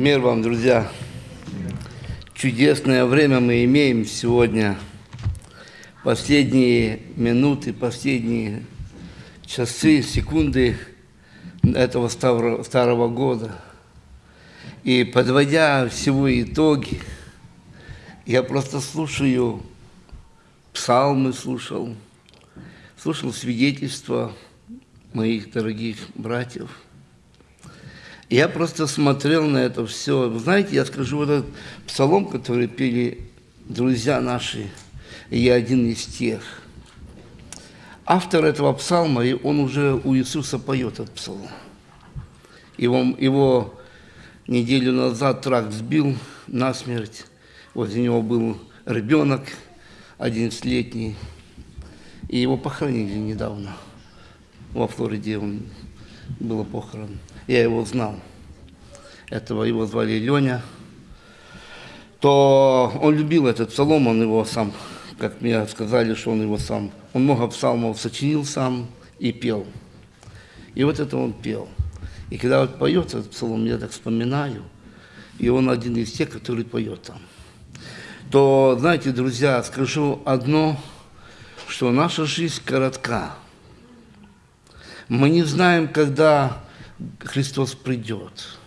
Мир вам, друзья! Чудесное время мы имеем сегодня. Последние минуты, последние часы, секунды этого старого, старого года. И подводя всего итоги, я просто слушаю псалмы, слушал, слушал свидетельства моих дорогих братьев – я просто смотрел на это все. Вы знаете, я скажу, вот этот псалом, который пели друзья наши, я один из тех. Автор этого псалма, он уже у Иисуса поет этот псалом. Его, его неделю назад трак сбил насмерть. Возле него был ребенок, 11-летний, и его похоронили недавно. Во Флориде он было похорон я его знал, этого его звали Леня, то он любил этот псалом, он его сам, как мне сказали, что он его сам, он много псалмов сочинил сам и пел. И вот это он пел. И когда вот поет этот псалом, я так вспоминаю, и он один из тех, который поет там. То, знаете, друзья, скажу одно, что наша жизнь коротка. Мы не знаем, когда Христос придет.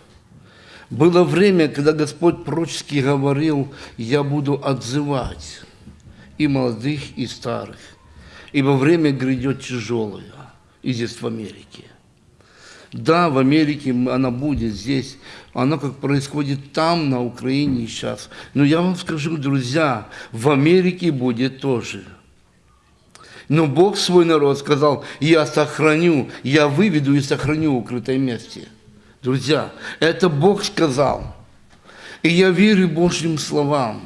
Было время, когда Господь пророчески говорил, я буду отзывать и молодых, и старых, ибо время грядет тяжелое, и здесь в Америке. Да, в Америке она будет здесь, она как происходит там, на Украине сейчас. Но я вам скажу, друзья, в Америке будет тоже – но Бог свой народ сказал, я сохраню, я выведу и сохраню в укрытое месте. Друзья, это Бог сказал. И я верю Божьим словам.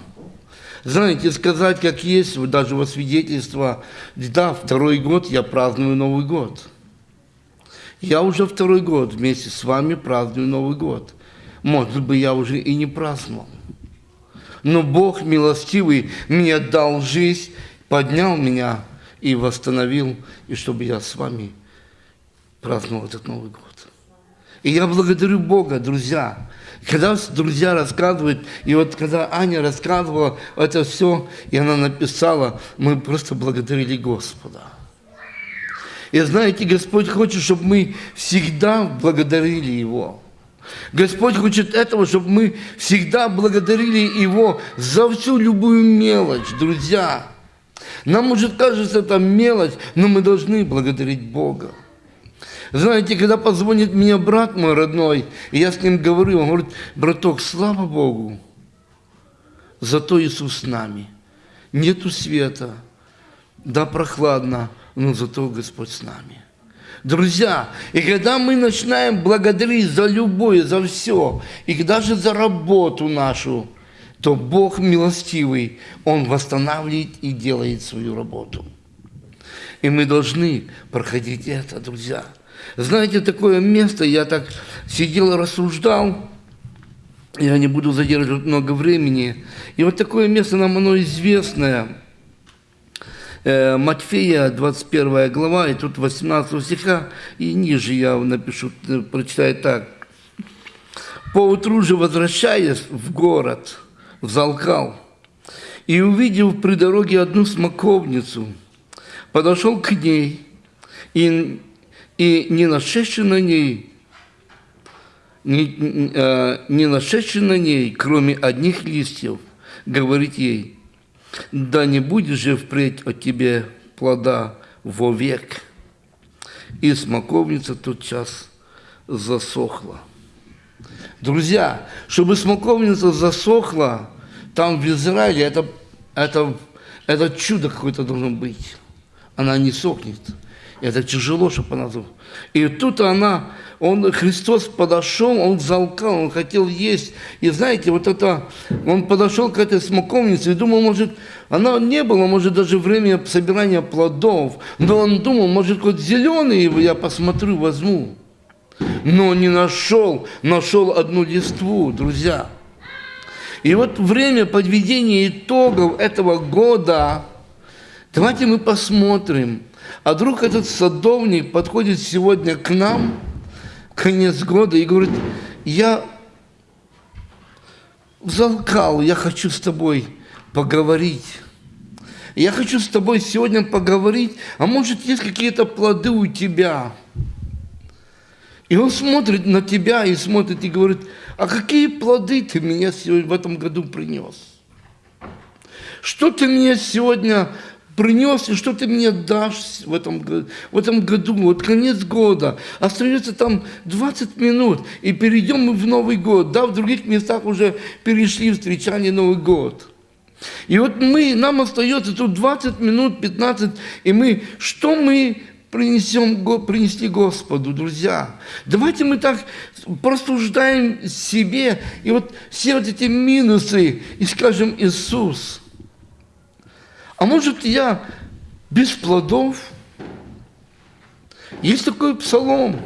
Знаете, сказать, как есть, даже во свидетельство, да, второй год я праздную Новый год. Я уже второй год вместе с вами праздную Новый год. Может быть, я уже и не праздновал. Но Бог милостивый мне дал жизнь, поднял меня и восстановил, и чтобы я с вами праздновал этот Новый год. И я благодарю Бога, друзья. Когда друзья рассказывают, и вот когда Аня рассказывала это все, и она написала, мы просто благодарили Господа. И знаете, Господь хочет, чтобы мы всегда благодарили Его. Господь хочет этого, чтобы мы всегда благодарили Его за всю любую мелочь, друзья. Нам, может, кажется это мелочь, но мы должны благодарить Бога. Знаете, когда позвонит мне брат мой родной, и я с ним говорю, он говорит, браток, слава Богу, зато Иисус с нами. Нету света, да прохладно, но зато Господь с нами. Друзья, и когда мы начинаем благодарить за любое, за все, и даже за работу нашу, то Бог милостивый, Он восстанавливает и делает свою работу. И мы должны проходить это, друзья. Знаете, такое место, я так сидел рассуждал, я не буду задерживать много времени. И вот такое место нам оно известное. Э, Матфея, 21 глава, и тут 18 стиха, и ниже я напишу, э, прочитаю так. «Поутру же, возвращаясь в город, взалкал, и, увидев при дороге одну смоковницу, подошел к ней, и, и не нашедший на ней, не, э, не нашедший на ней, кроме одних листьев, говорит ей, да не будет же впредь от тебе плода вовек. И смоковница тот час засохла. Друзья, чтобы смоковница засохла, там в Израиле, это, это, это чудо какое-то должно быть. Она не сохнет. Это тяжело, чтобы она... И тут она, он, Христос подошел, он залкал, он хотел есть. И знаете, вот это, он подошел к этой смоковнице и думал, может, она не было, может, даже время собирания плодов. Но он думал, может, хоть зеленый я посмотрю, возьму но не нашел, нашел одну листву, друзья. И вот время подведения итогов этого года, давайте мы посмотрим, а вдруг этот садовник подходит сегодня к нам, конец года, и говорит, я взалкал, я хочу с тобой поговорить. Я хочу с тобой сегодня поговорить, а может есть какие-то плоды у тебя. И он смотрит на тебя и смотрит и говорит, а какие плоды ты мне сегодня в этом году принес? Что ты мне сегодня принес, и что ты мне дашь в этом, в этом году, вот конец года, остается там 20 минут, и перейдем мы в Новый год, да, в других местах уже перешли встречание Новый год. И вот мы, нам остается тут 20 минут, 15, и мы, что мы принесем, принести Господу, друзья. Давайте мы так просуждаем себе, и вот все вот эти минусы, и скажем, Иисус – а может, я без плодов? Есть такой псалом.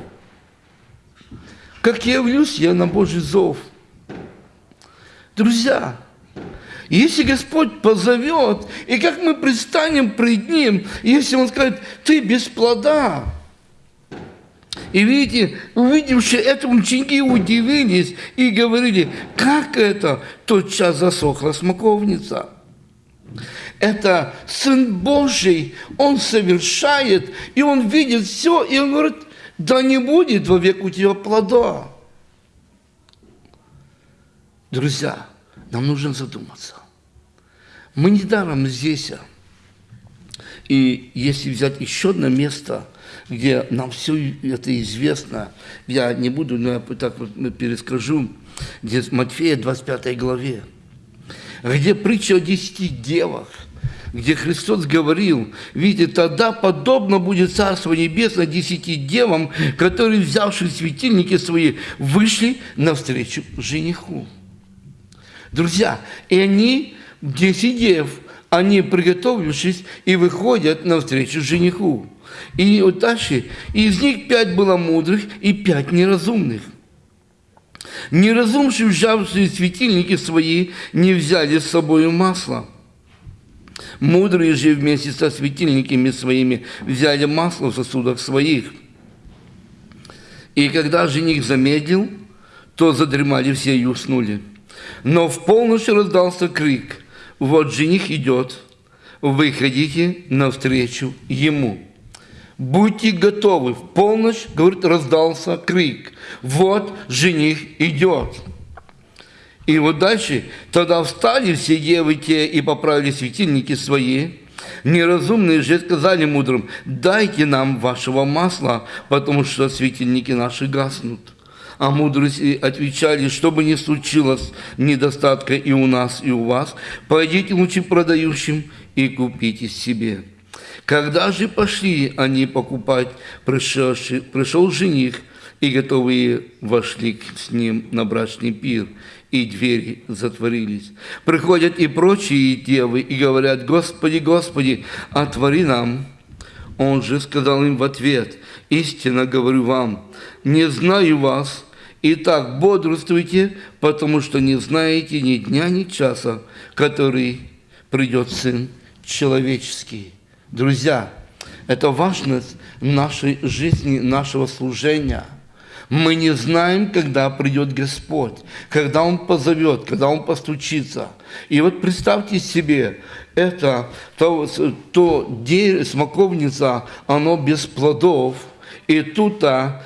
Как явлюсь я на Божий зов. Друзья, если Господь позовет, и как мы пристанем пред Ним, если Он скажет, ты без плода, и видите, увидевши это, ученики удивились и говорили, как это? Тот час засохла смоковница это Сын Божий, Он совершает, и Он видит все, и Он говорит, да не будет вовек у тебя плода. Друзья, нам нужно задуматься. Мы недаром здесь. А. И если взять еще одно место, где нам все это известно, я не буду, но я так вот перескажу, где Матфея 25 главе, где притча о десяти девах – где Христос говорил, видите, тогда подобно будет Царство Небесное десяти девам, которые, взявшие светильники свои, вышли навстречу жениху. Друзья, и они, десять дев, они, приготовившись, и выходят навстречу жениху. И вот дальше, из них пять было мудрых и пять неразумных. Неразумшие, взявшие светильники свои, не взяли с собой масло. Мудрые же вместе со светильниками своими взяли масло в сосудах своих. И когда жених замедлил, то задремали все и уснули. Но в полночь раздался крик. Вот жених идет, выходите навстречу ему. Будьте готовы. В полночь, говорит, раздался крик. Вот жених идет. И вот дальше, тогда встали все девы те и поправили светильники свои. Неразумные же сказали мудрым, дайте нам вашего масла, потому что светильники наши гаснут. А мудрые отвечали, чтобы не случилось недостатка и у нас, и у вас, пойдите лучше продающим и купите себе. Когда же пошли они покупать, пришел жених, и готовые вошли с ним на брачный пир и двери затворились. Приходят и прочие девы и говорят, «Господи, Господи, отвори нам». Он же сказал им в ответ, «Истинно говорю вам, не знаю вас, Итак, бодрствуйте, потому что не знаете ни дня, ни часа, который придет Сын Человеческий». Друзья, это важность нашей жизни, нашего служения – мы не знаем, когда придет Господь, когда Он позовет, когда Он постучится. И вот представьте себе, это то, то дерево, смоковница, оно без плодов, и тут а,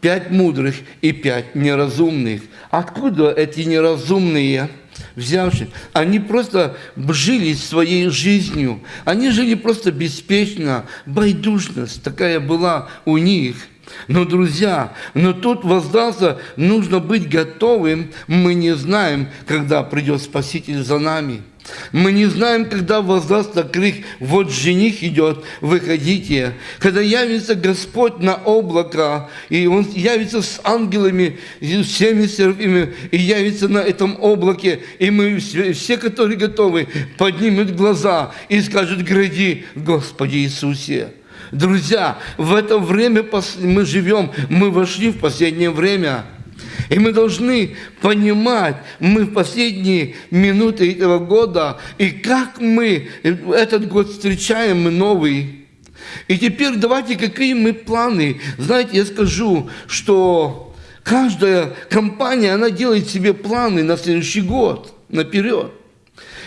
пять мудрых и пять неразумных. Откуда эти неразумные? взявши, они просто жили своей жизнью, они жили просто беспечно, байдужность такая была у них – но, друзья, но тут воздался, нужно быть готовым. Мы не знаем, когда придет Спаситель за нами. Мы не знаем, когда воздастся крик, вот жених идет, выходите. Когда явится Господь на облако, и Он явится с ангелами, и всеми серафимами, и явится на этом облаке, и мы все, которые готовы, поднимут глаза и скажут, гради, Господи Иисусе. Друзья, в это время мы живем, мы вошли в последнее время. И мы должны понимать, мы в последние минуты этого года, и как мы этот год встречаем, мы новый. И теперь давайте, какие мы планы. Знаете, я скажу, что каждая компания, она делает себе планы на следующий год, наперед.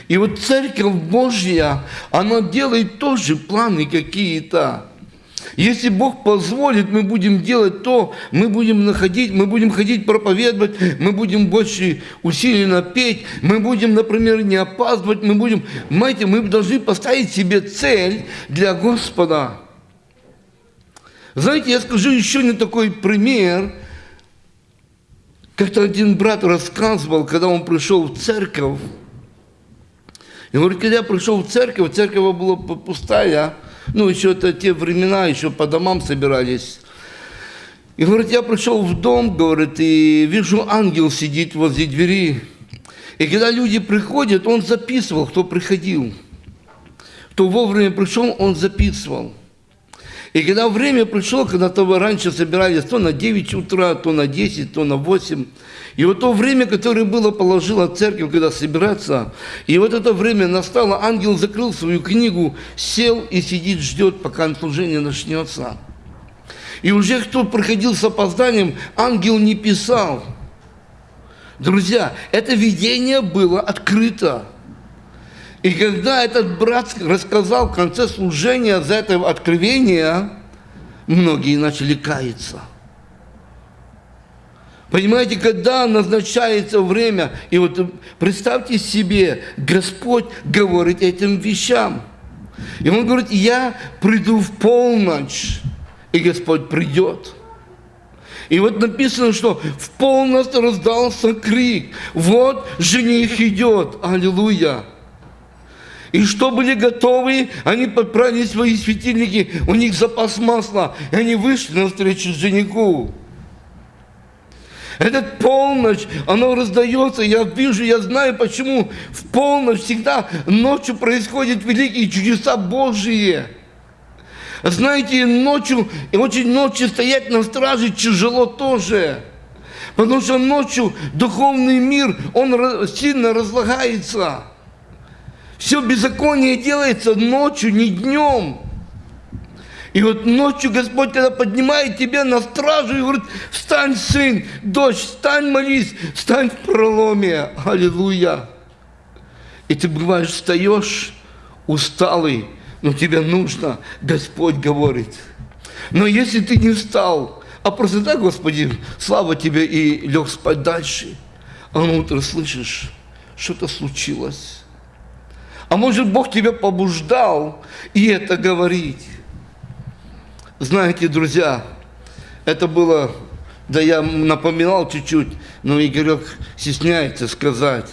И вот Церковь Божья, она делает тоже планы какие-то. Если Бог позволит, мы будем делать то, мы будем находить, мы будем ходить проповедовать, мы будем больше усиленно петь, мы будем, например, не опаздывать, мы будем, понимаете, мы должны поставить себе цель для Господа. Знаете, я скажу еще не такой пример. Как-то один брат рассказывал, когда он пришел в церковь, и говорит, когда я пришел в церковь, церковь была пустая, ну, еще это те времена, еще по домам собирались. И говорит, я пришел в дом, говорит, и вижу, ангел сидит возле двери. И когда люди приходят, он записывал, кто приходил. Кто вовремя пришел, он записывал. И когда время пришло, когда то вы раньше собирались то на 9 утра, то на 10, то на 8, и вот то время, которое было положила церковь, когда собираться, и вот это время настало, ангел закрыл свою книгу, сел и сидит, ждет, пока служение начнется. И уже кто проходил с опозданием, ангел не писал. Друзья, это видение было открыто. И когда этот брат рассказал в конце служения за это откровение, многие начали каяться. Понимаете, когда назначается время, и вот представьте себе, Господь говорит этим вещам. И Он говорит, я приду в полночь, и Господь придет. И вот написано, что в полночь раздался крик, вот жених идет, аллилуйя. И что были готовы, они подправили свои светильники, у них запас масла, и они вышли навстречу жениху. Этот полночь, оно раздается, я вижу, я знаю, почему в полночь всегда ночью происходят великие чудеса Божьи. Знаете, ночью, и очень ночью стоять на страже тяжело тоже. Потому что ночью духовный мир, он сильно разлагается. Все беззаконие делается ночью, не днем. И вот ночью Господь, когда поднимает тебя на стражу и говорит, встань, сын, дочь, встань, молись, встань в проломе. Аллилуйя. И ты бываешь, встаешь усталый, но тебе нужно, Господь говорит. Но если ты не встал, а просто так, Господи, слава тебе, и лег спать дальше, а на утро слышишь, что-то случилось. А может, Бог тебя побуждал и это говорить. Знаете, друзья, это было, да я напоминал чуть-чуть, но Игорек стесняется сказать.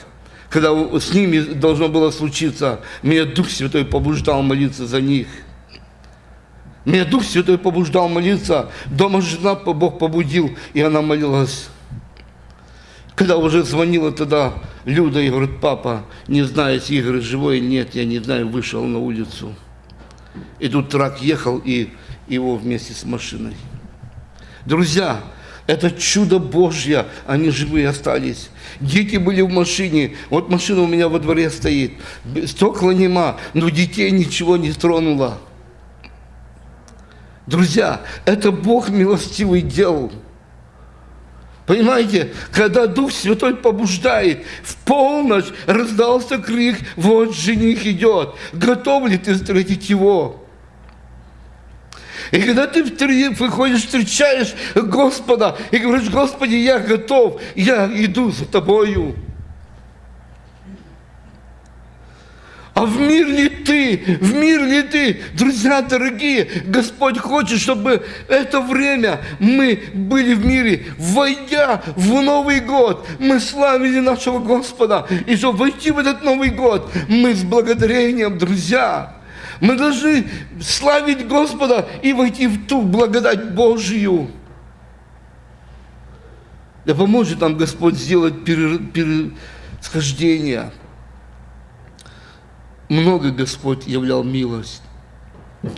Когда с ними должно было случиться, меня Дух Святой побуждал молиться за них. Меня Дух Святой побуждал молиться. Дома жена Бог побудил, и она молилась. Когда уже звонила тогда Люда и говорит, папа, не знаю, если Игорь живой или нет, я не знаю, вышел на улицу. И тут трак ехал, и его вместе с машиной. Друзья, это чудо Божье, они живые остались. Дети были в машине, вот машина у меня во дворе стоит, стекла нема, но детей ничего не тронуло. Друзья, это Бог милостивый делал. Понимаете, когда Дух Святой побуждает, в полночь раздался крик, вот жених идет, готов ли ты встретить его? И когда ты выходишь, встречаешь Господа и говоришь, Господи, я готов, я иду за Тобою. А в мир ли ты? В мир ли ты? Друзья дорогие, Господь хочет, чтобы это время мы были в мире. Войдя в Новый год, мы славили нашего Господа. И чтобы войти в этот Новый год, мы с благодарением, друзья, мы должны славить Господа и войти в ту благодать Божью. Да поможет нам Господь сделать пересхождение. Много Господь являл милость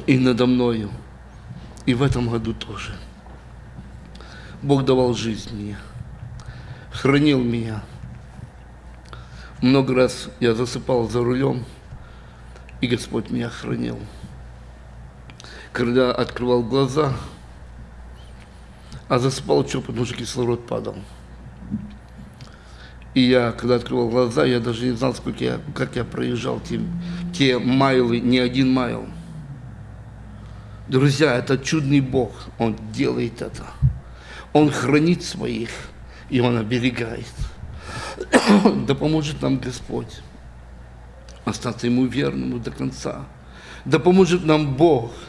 и надо мною, и в этом году тоже. Бог давал жизнь мне, хранил меня. Много раз я засыпал за рулем – и Господь меня хранил. Когда открывал глаза, А засыпал что, потому что кислород падал. И я, когда открывал глаза, я даже не знал, сколько я, как я проезжал те, те майлы, не один майл. Друзья, это чудный Бог, Он делает это. Он хранит своих, и Он оберегает. Да поможет нам Господь остаться Ему верному до конца. Да поможет нам Бог –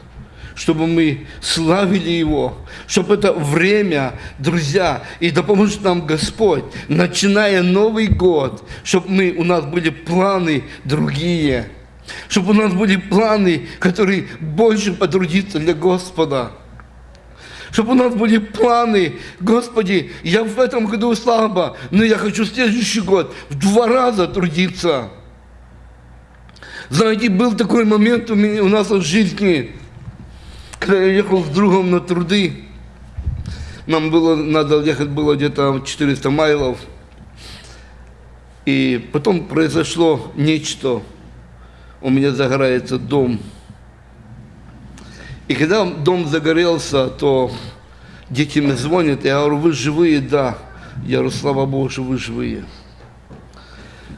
чтобы мы славили Его, чтобы это время, друзья, и да поможет нам Господь, начиная Новый год, чтобы мы, у нас были планы другие, чтобы у нас были планы, которые больше потрудиться для Господа. Чтобы у нас были планы, Господи, я в этом году слабо, но я хочу следующий год в два раза трудиться. Знаете, был такой момент у, меня, у нас в жизни, я ехал с другом на труды, нам было, надо ехать было где-то 400 майлов. И потом произошло нечто. У меня загорается дом. И когда дом загорелся, то дети мне звонят, я говорю, вы живые? Да. Я говорю, слава Богу, что вы живые.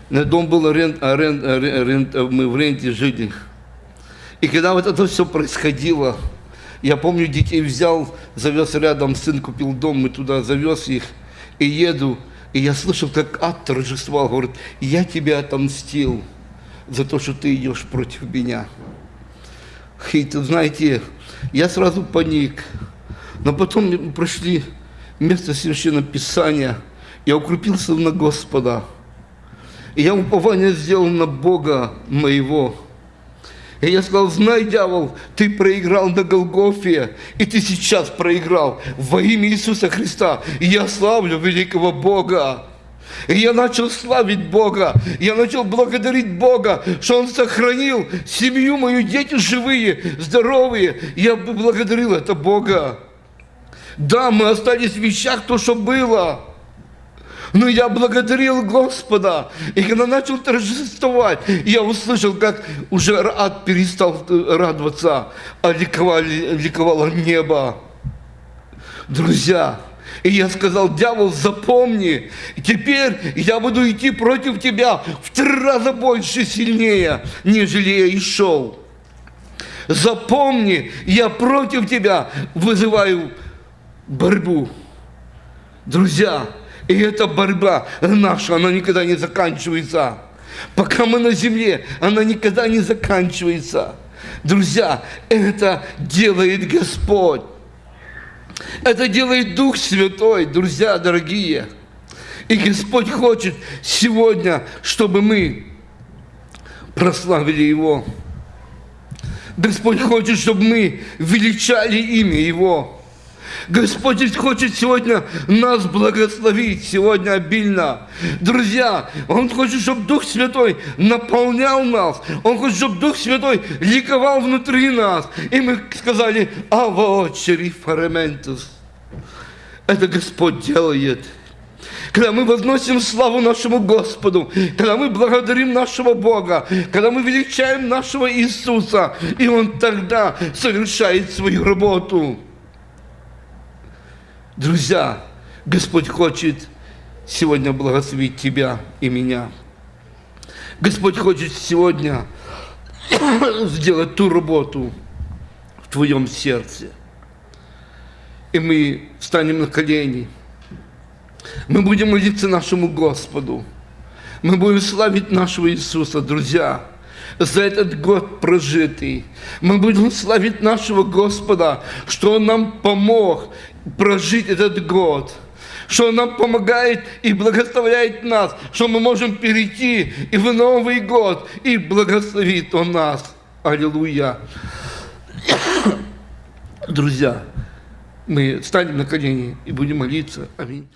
На дом был арен, арен, арен, мы в ренте жили. И когда вот это все происходило, я помню, детей взял, завез рядом, сын купил дом, мы туда завез их, и еду, и я слышал, как ад торжествовал, говорит, я тебя отомстил за то, что ты идешь против меня. И знаете, я сразу паник, но потом прошли место Священного Писания, я укрепился на Господа, и я упование сделал на Бога моего, и я сказал, знай, дьявол, ты проиграл на Голгофе, и ты сейчас проиграл во имя Иисуса Христа. И я славлю великого Бога. И я начал славить Бога, я начал благодарить Бога, что Он сохранил семью мою, дети живые, здоровые. Я благодарил это Бога. Да, мы остались в вещах то, что было. Но я благодарил Господа. И когда начал торжествовать, я услышал, как уже ад перестал радоваться, а ликовало, ликовало небо. Друзья, и я сказал, дьявол, запомни, теперь я буду идти против тебя в три раза больше, сильнее, нежели я и шел. Запомни, я против тебя вызываю борьбу. Друзья, и эта борьба наша, она никогда не заканчивается. Пока мы на земле, она никогда не заканчивается. Друзья, это делает Господь. Это делает Дух Святой, друзья дорогие. И Господь хочет сегодня, чтобы мы прославили Его. Господь хочет, чтобы мы величали имя Его. Господь хочет сегодня нас благословить, сегодня обильно. Друзья, Он хочет, чтобы Дух Святой наполнял нас. Он хочет, чтобы Дух Святой ликовал внутри нас. И мы сказали, «Аво, фарементус». Это Господь делает. Когда мы возносим славу нашему Господу, когда мы благодарим нашего Бога, когда мы величаем нашего Иисуса, и Он тогда совершает свою работу. Друзья, Господь хочет сегодня благословить тебя и меня. Господь хочет сегодня сделать ту работу в твоем сердце. И мы встанем на колени. Мы будем молиться нашему Господу. Мы будем славить нашего Иисуса, друзья за этот год прожитый. Мы будем славить нашего Господа, что Он нам помог прожить этот год что Он нам помогает и благословляет нас, что мы можем перейти и в Новый год, и благословит Он нас. Аллилуйя. Друзья, мы станем на колени и будем молиться. Аминь.